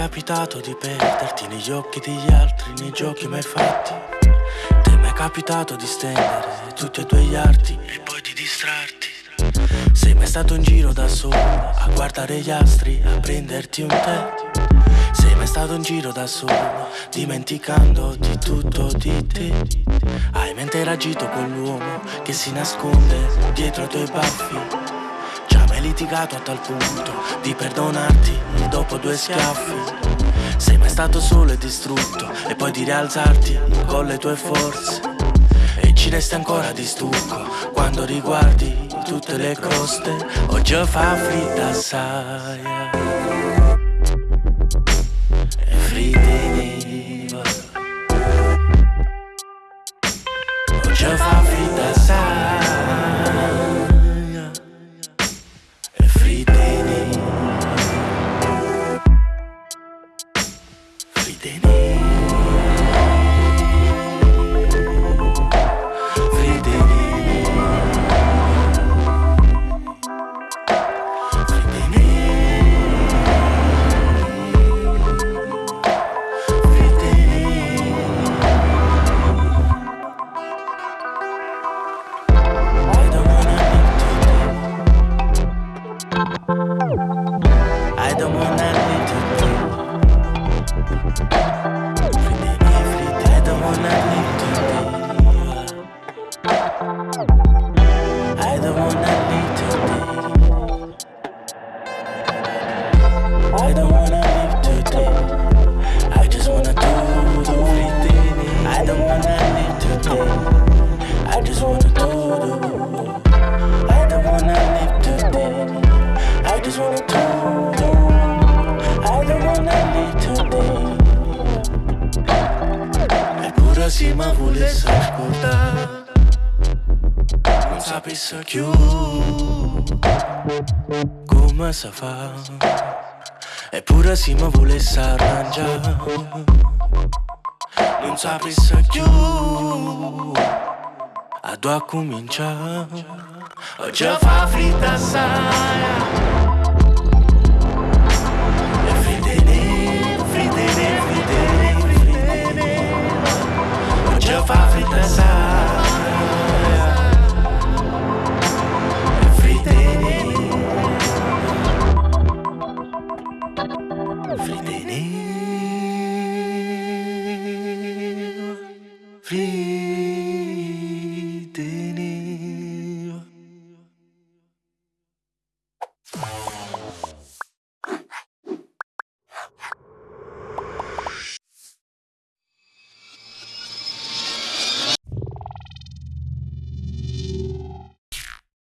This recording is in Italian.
capitato di perderti negli occhi degli altri, nei giochi mai fatti? Ti è capitato di stendere tutti i tuoi arti e poi di distrarti? Sei mai stato in giro da solo a guardare gli astri, a prenderti un tè? Sei mai stato in giro da solo, dimenticando di tutto di te? Hai mai interagito con l'uomo che si nasconde dietro i tuoi baffi? Litigato a tal punto di perdonarti dopo due schiaffi. Sei mai stato solo e distrutto e poi di rialzarti con le tue forze. E ci resti ancora di stucco quando riguardi tutte le coste. Oggi fa fritta assai. I the one I need today. I don't wanna live today. I just wanna do the right thing. I don't wanna live today. I just wanna do the. I don't wanna live today. I just wanna do the. I don't wanna live today. Me pura cima vuole ascoltare. Cosa fa? Eppure se mi volesse arrangiare Non sapesse più A dove cominciare. Oggi fa fritta assai please.